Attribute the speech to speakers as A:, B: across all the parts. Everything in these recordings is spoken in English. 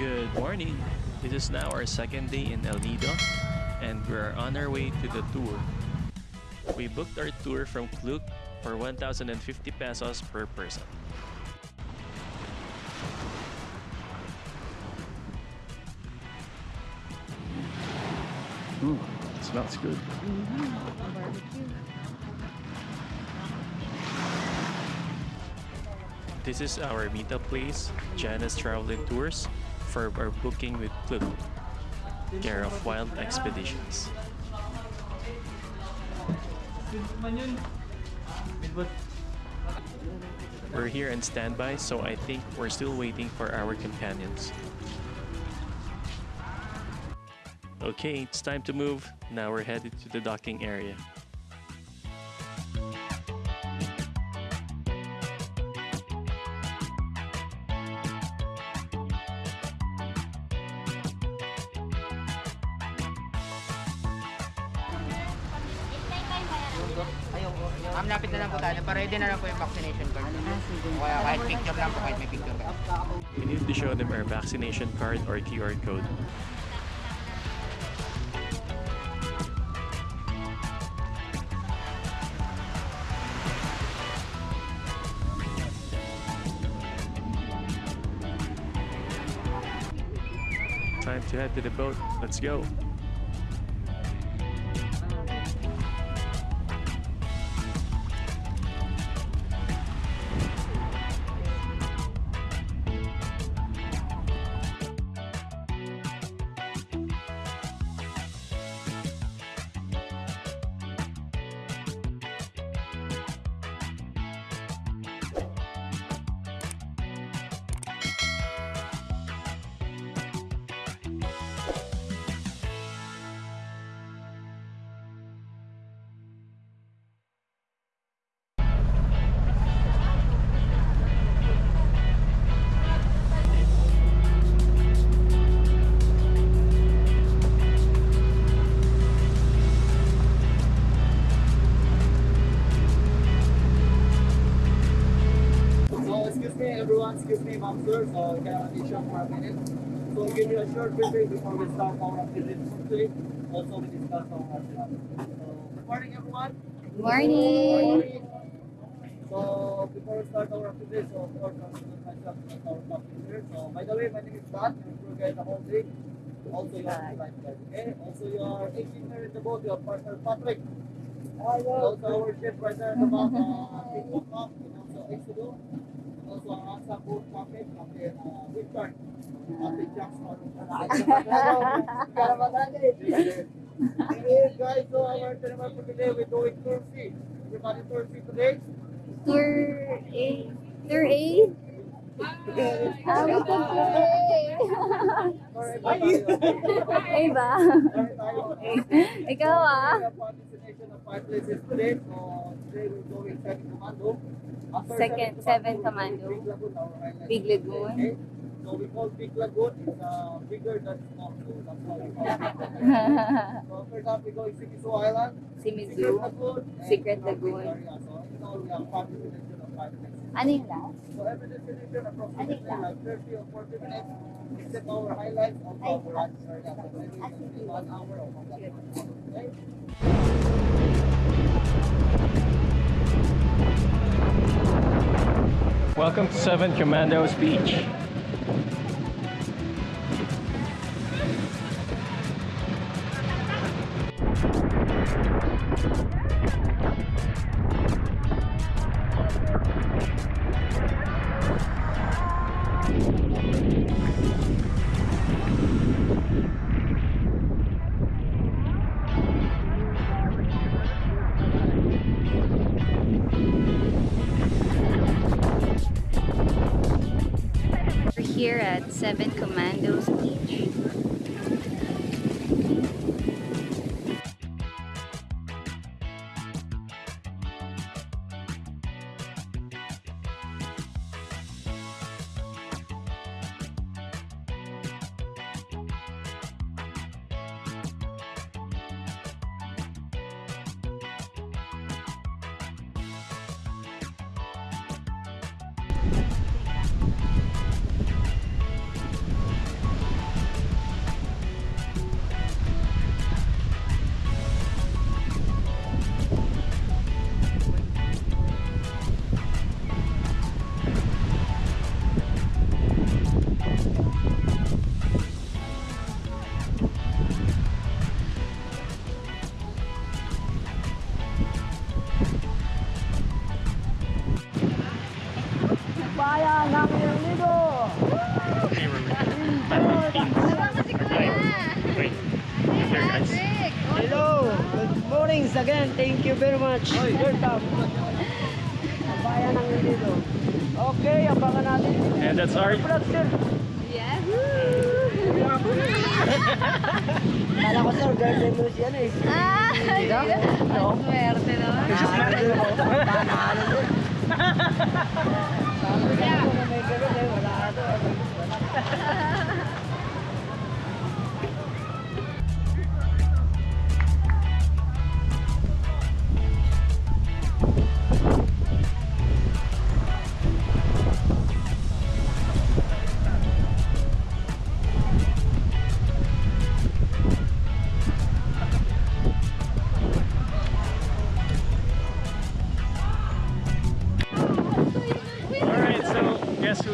A: Good morning. This is now our second day in El Nido and we're on our way to the tour. We booked our tour from Klook for 1,050 pesos per person. Ooh, smells good. This is our meetup place, Jana's Traveling Tours, for our booking with Klook, care of Wild Expeditions. We're here on standby, so I think we're still waiting for our companions. Okay, it's time to move. Now we're headed to the docking area.
B: Po tayo. Na lang po yung vaccination card. Kaya kahit picture lang po, kahit may picture.
A: We need to show them our vaccination card or QR code. Time to head to the boat. Let's go.
C: Excuse me ma'am sir, so can I be short for a minute? So give you a short briefing before we start our activity quickly. Also we discuss our itinerary. So good morning everyone.
D: Good morning!
C: So before we start our activity, so of course I'm going myself as our captain here. So by the way, my name is Dan, your tour guide the whole day. Also you are the lifeguard, okay? Also you are 18 here in the boat, you are partner Patrick. And also our ship right there in the back, uh, Big Mom, and also as long as sa boat market, pati uh, Wilburn, pati Jack's Market. Hey guys, so our tournament for today, we're doing Tour C. Everybody Tour C today?
D: Tour A. Tour A? Ah, we can
C: play!
D: Ay ba? Ikaw ah!
C: Participation of five places today. So today we're going San Comando.
D: Second, Seven Commando.
C: Big Lagoon,
D: Lagoon.
C: So we call Big Lagoon. It's uh, bigger than small. So that's why we call it Lagoon. So after that we go Simisu Island. Secret
D: Simizu.
C: Lagoon. and
D: Secret Lagoon.
C: area. So in all we five destination of five places.
D: Ano yung last?
C: So every destination approximately
D: Ano
C: like 30 or 40 minutes. Except our highlights of our area. So maybe one hour or one hour. Okay?
A: Welcome to Seven Commandos Beach.
C: Much. Welcome. Bayan ng Lido. Okay, abangan natin.
A: And that's our
C: sir. Kala ko, sir, girlfriend mo siya eh.
D: Ah, ang swerte naman.
C: Panalo din. Sabi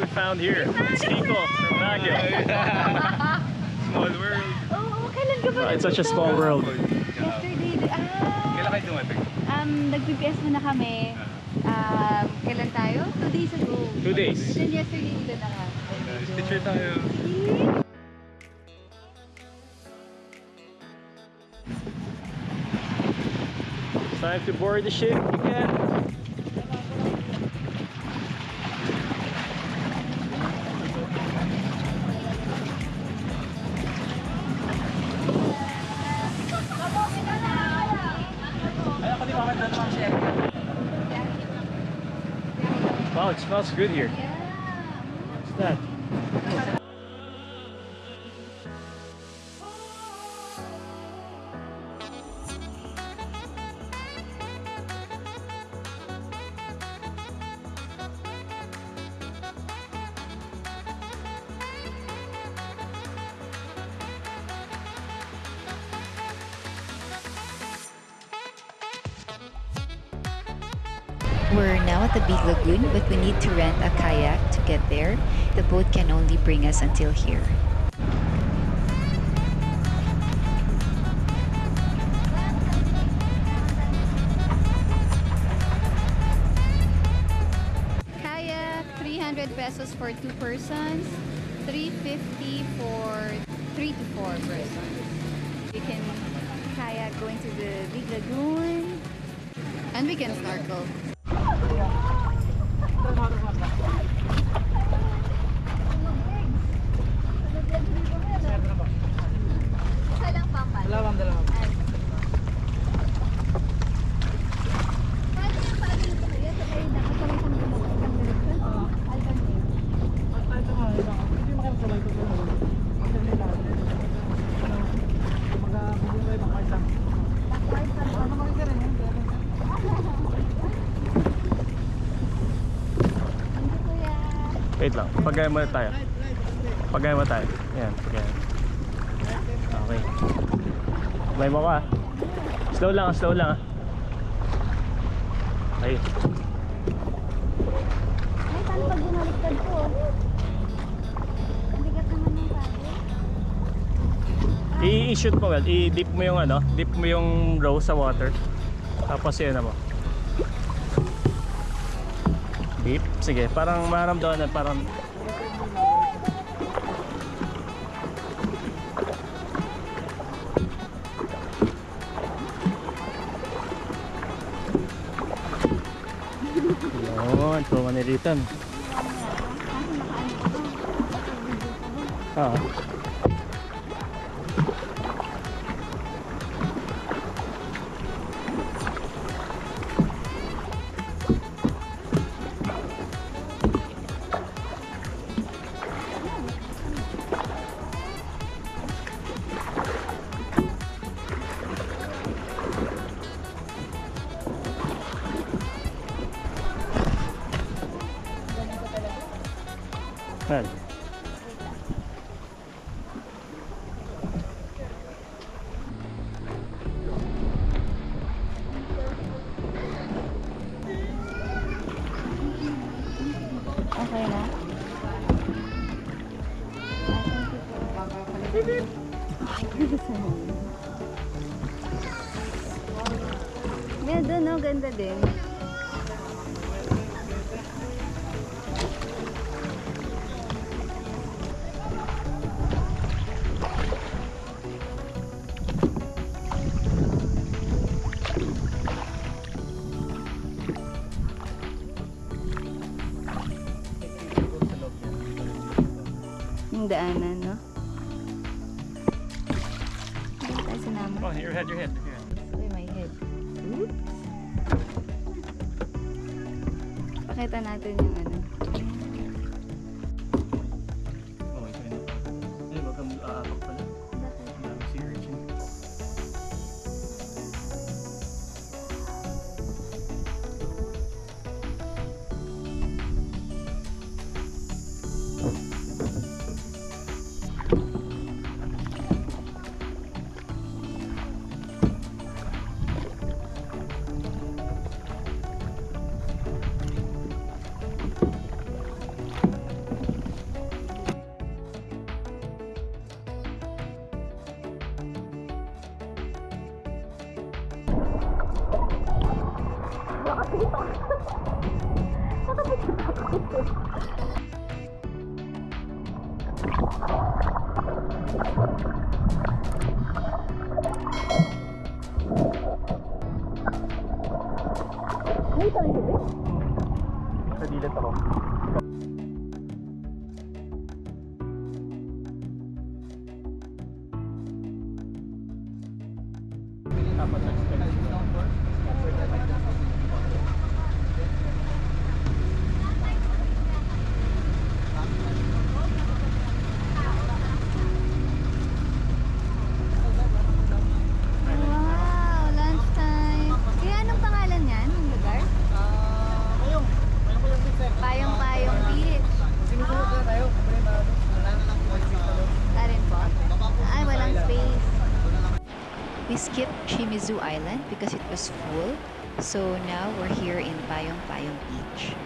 A: guess who we found here? It's Kiko from Baguio.
E: Small world.
D: Oo, kailan ka ba?
A: Oh, it's such a small world.
D: Yesterday, ah,
E: Kailan kayo dumating?
D: um, nag-BPS na kami. Um, kailan tayo? Two days ago.
A: Two days.
D: Then yesterday, dito na nga.
E: Picture tayo.
A: It's time to board the ship again. Smells good here.
F: We're now at the Big Lagoon, but we need to rent a kayak to get there. The boat can only bring us until here.
D: Kayak, 300 pesos for two persons, 350 for three to four persons. We can kayak going to the big lagoon, and we can snorkel.
A: Wait lang, pagaya muna tayo. Pagaya muna tayo. Yan, pagaya. Okay. May mo ka. Slow lang, slow lang. ah. Okay.
D: Ay, paano pag bumaliktad ko? Bigat naman ng paddle.
A: I-shoot mo, well. I-dip mo yung ano, dip mo yung row sa water. Tapos yun mo. Beep? Sige, parang maramdaman parang Yun,
D: pumaniritan. Oo. Ah. maganda din. Daanan, no?
E: Your head, your head.
D: natin
F: Zoo Island because it was full. So now we're here in Payong Payong Beach.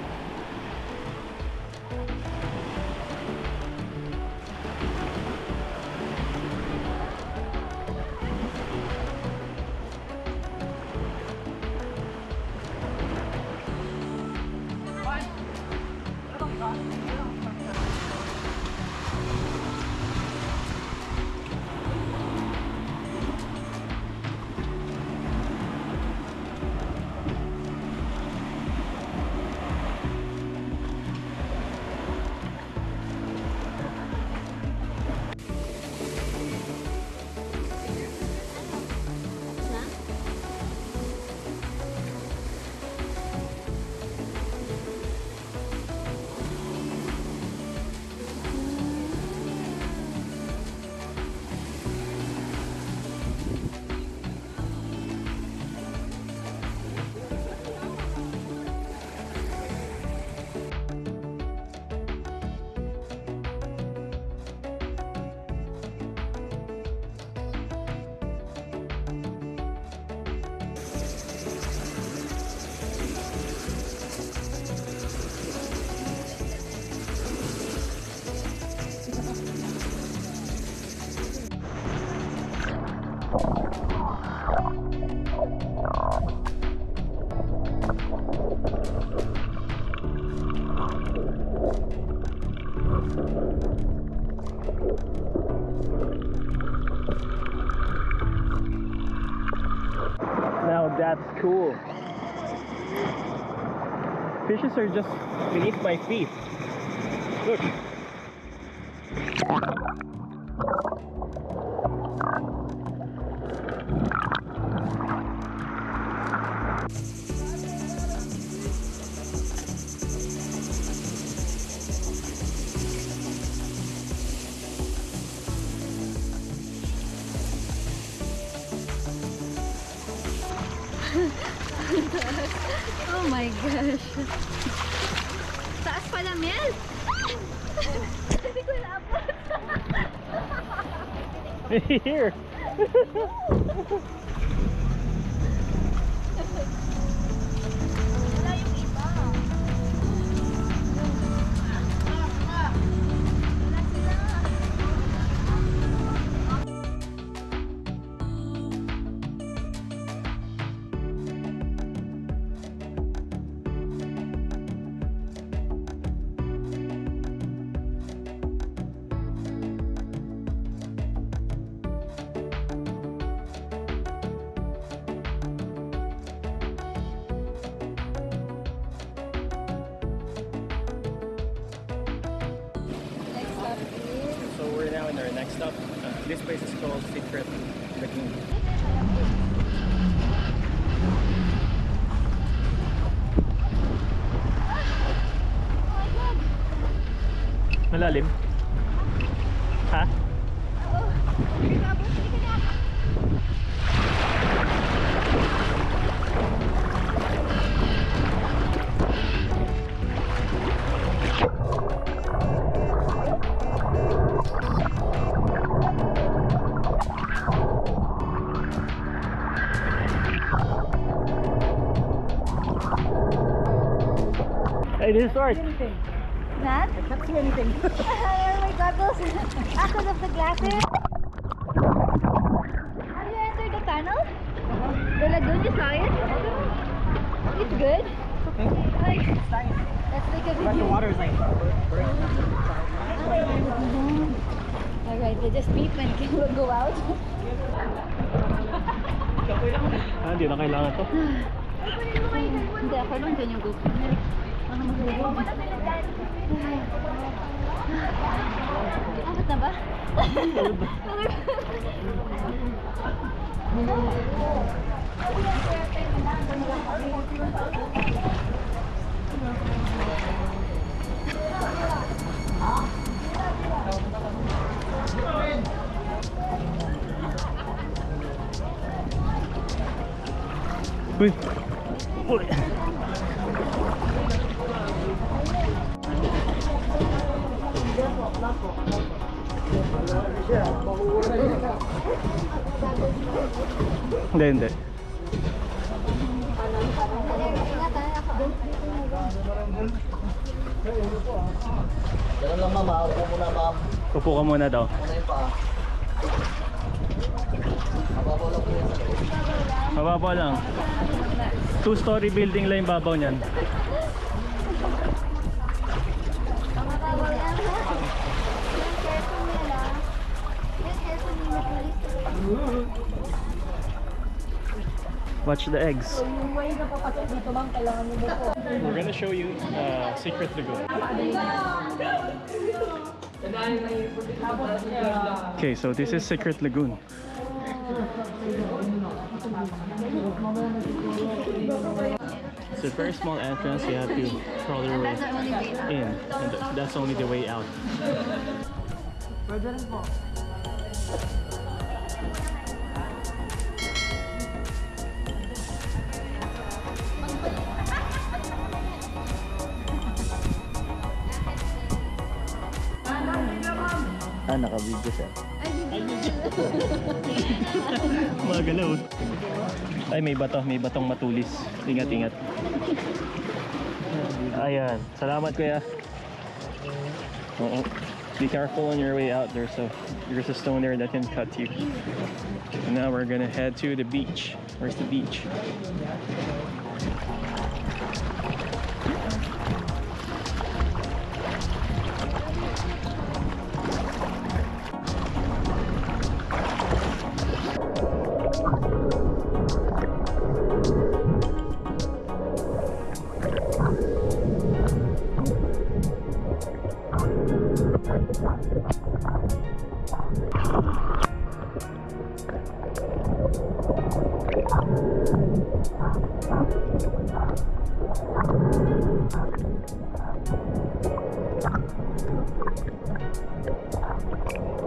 A: bushes are just beneath my feet.
D: my gosh. Taas pala, Mel. Hindi.
A: Here. stop. Uh, this place is called Secret Lagoon. Malalim? This is art.
D: Not? I can't see anything. oh my goggles. Because of the glasses. Have you entered the tunnel? The lagoon, you saw it? It's good. Like, Let's make a video.
B: The water is like...
D: Alright, we'll just beep and we'll go out.
A: Ah, hindi na kailangan to.
D: Hindi, ako lang dyan yung GoPro. Abot na ba?
A: Uy! Hindi, hindi.
C: Ganun lang ma'am, ha? upo muna ma'am.
A: Upo ka muna daw.
C: Muna yung. Mababaw lang sa loob.
A: Lang. Two-story building lang yung babaw niyan. Watch the eggs. We're gonna show you uh, Secret Lagoon. Okay, so this is Secret Lagoon. It's a very small entrance. You have to crawl your way in, and that's only the way out.
C: Ah, naka-video sir.
A: Magalaw. Ay, may bato. May batong matulis. Ingat, ingat. Ayan. Salamat, kuya. Oo. Be careful on your way out. There's a there's a stone there that can cut you. And now we're gonna head to the beach. Where's the beach? Thank you.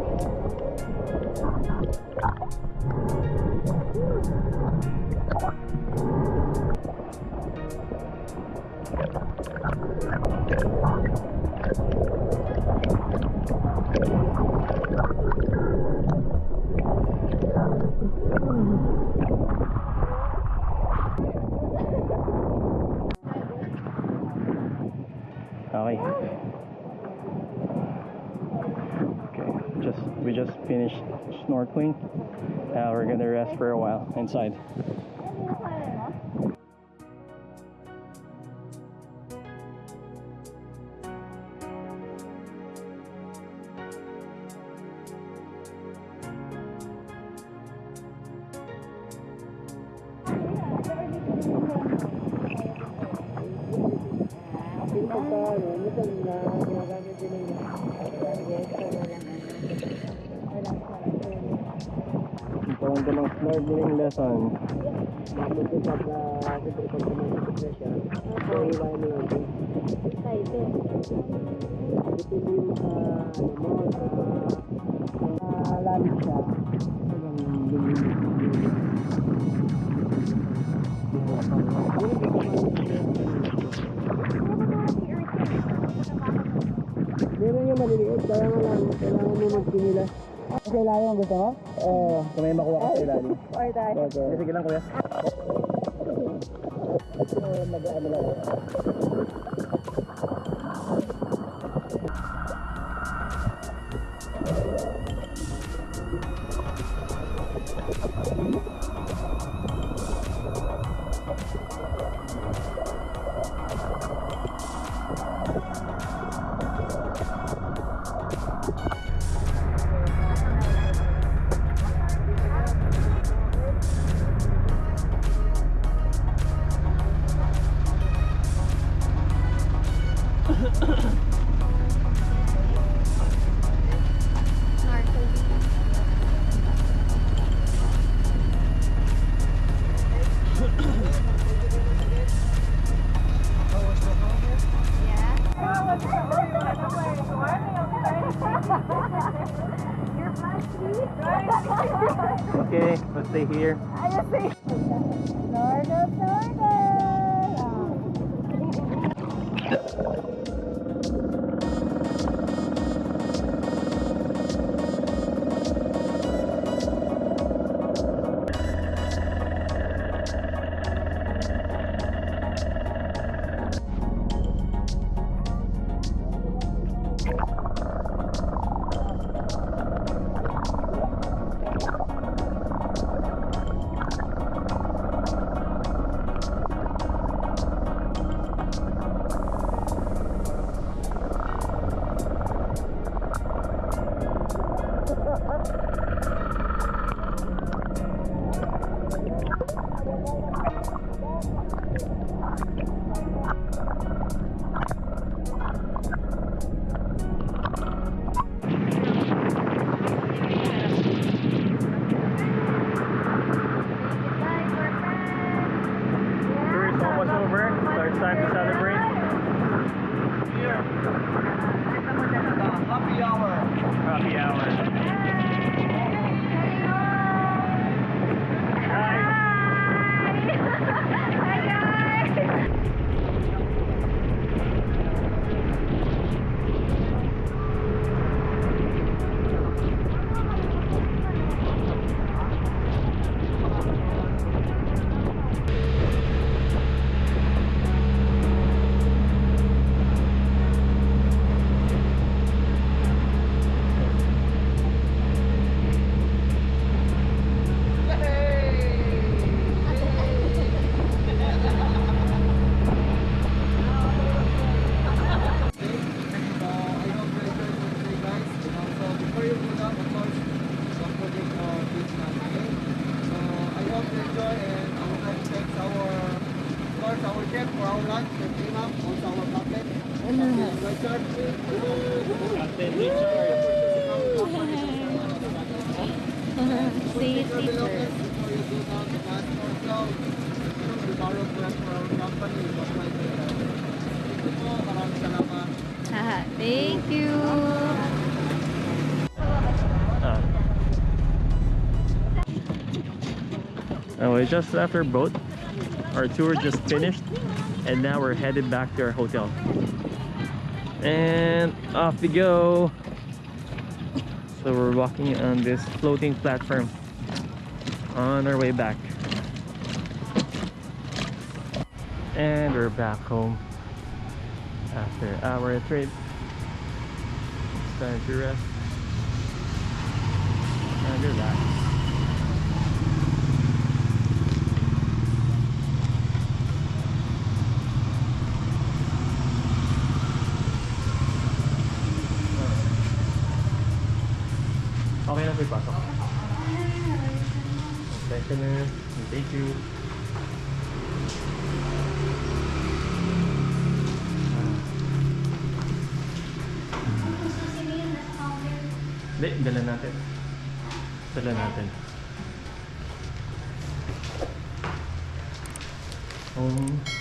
A: inside. Thank you. Snorkeling lesson.
C: Matutupag na siyempre pag tumatakot na siya. So, iwain mo lang din. Depende yung sa ano mo, sa sa siya. Hanggang lumilis. Meron yung maliliit, kaya nga lang, kailangan mo magpinila. Sa ilalim ang gusto mo? Oo, kung may makuha ka sa ilalim.
D: Or that.
C: Okay. Sige lang kuya. Mag-ano lang.
D: Haha, Thank you.
A: Uh, oh, we just left our boat. Our tour just finished, and now we're headed back to our hotel. And off we go. So we're walking on this floating platform on our way back. And we're back home after our trip. It's time to rest and relax. Okay na po. Thank you. Thank you. Hindi, dala natin. Dala natin. Oh,